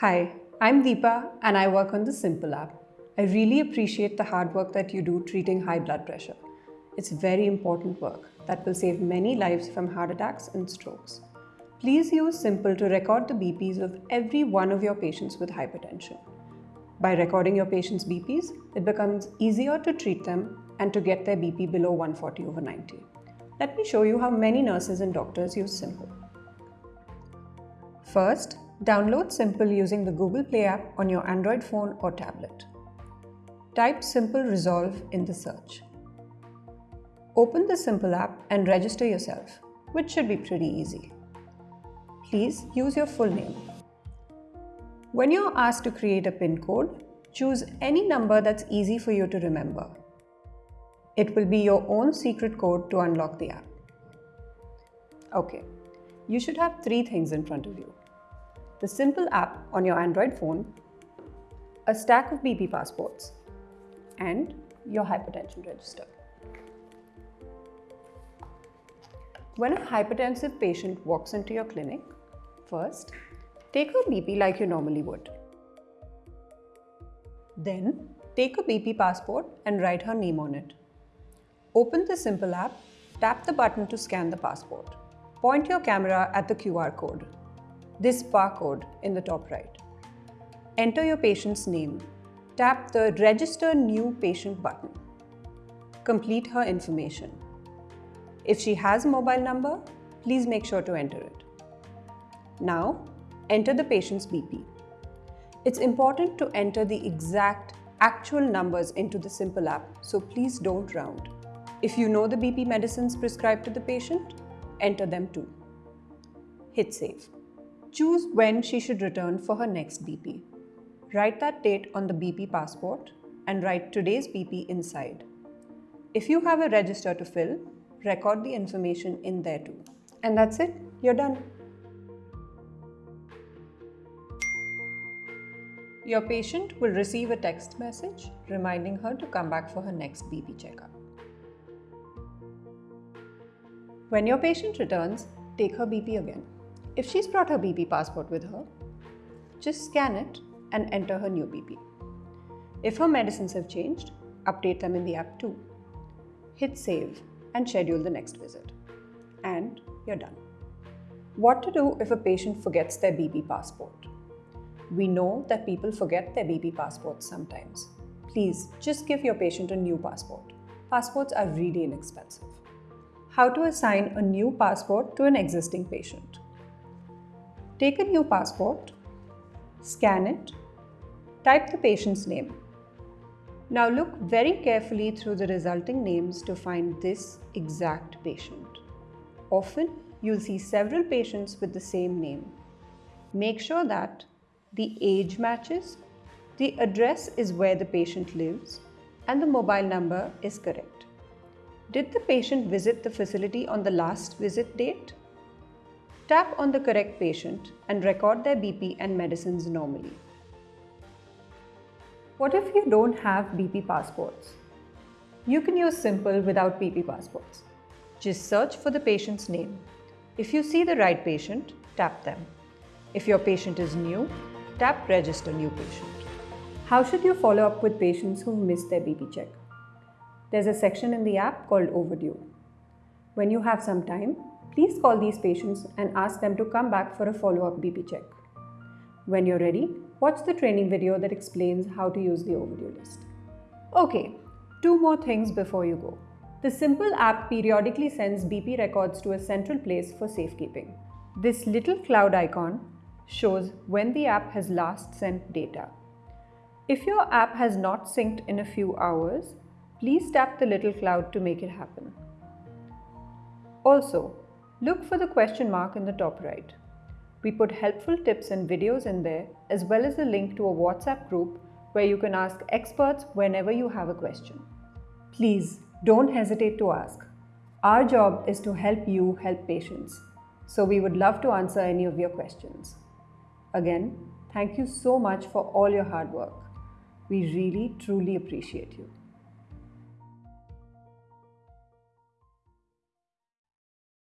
Hi, I'm Deepa and I work on the Simple app. I really appreciate the hard work that you do treating high blood pressure. It's very important work that will save many lives from heart attacks and strokes. Please use Simple to record the BPs of every one of your patients with hypertension. By recording your patient's BPs, it becomes easier to treat them and to get their BP below 140 over 90. Let me show you how many nurses and doctors use Simple. First, download Simple using the Google Play app on your Android phone or tablet. Type Simple Resolve in the search. Open the Simple app and register yourself, which should be pretty easy. Please use your full name. When you're asked to create a PIN code, choose any number that's easy for you to remember. It will be your own secret code to unlock the app. Okay, you should have three things in front of you. The simple app on your Android phone, a stack of BP passports, and your hypertension register. When a hypertensive patient walks into your clinic, first, take her BP like you normally would. Then, take a BP passport and write her name on it. Open the Simple app, tap the button to scan the passport. Point your camera at the QR code, this barcode in the top right. Enter your patient's name. Tap the Register New Patient button. Complete her information. If she has a mobile number, please make sure to enter it. Now, enter the patient's BP. It's important to enter the exact actual numbers into the Simple app, so please don't round. If you know the BP medicines prescribed to the patient, enter them too. Hit save. Choose when she should return for her next BP. Write that date on the BP passport and write today's BP inside. If you have a register to fill, record the information in there too. And that's it, you're done. Your patient will receive a text message reminding her to come back for her next BP checkup. When your patient returns, take her BP again. If she's brought her BP passport with her, just scan it and enter her new BP. If her medicines have changed, update them in the app too. Hit save and schedule the next visit. And you're done. What to do if a patient forgets their BP passport? We know that people forget their BP passports sometimes. Please just give your patient a new passport. Passports are really inexpensive how to assign a new passport to an existing patient. Take a new passport, scan it, type the patient's name. Now look very carefully through the resulting names to find this exact patient. Often, you'll see several patients with the same name. Make sure that the age matches, the address is where the patient lives, and the mobile number is correct. Did the patient visit the facility on the last visit date? Tap on the correct patient and record their BP and medicines normally. What if you don't have BP passports? You can use Simple without BP passports. Just search for the patient's name. If you see the right patient, tap them. If your patient is new, tap Register New Patient. How should you follow up with patients who've missed their BP check? There's a section in the app called Overdue. When you have some time, please call these patients and ask them to come back for a follow-up BP check. When you're ready, watch the training video that explains how to use the overdue list. Okay, two more things before you go. The Simple app periodically sends BP records to a central place for safekeeping. This little cloud icon shows when the app has last sent data. If your app has not synced in a few hours, Please tap the little cloud to make it happen. Also, look for the question mark in the top right. We put helpful tips and videos in there as well as a link to a WhatsApp group where you can ask experts whenever you have a question. Please don't hesitate to ask. Our job is to help you help patients, so we would love to answer any of your questions. Again, thank you so much for all your hard work. We really truly appreciate you.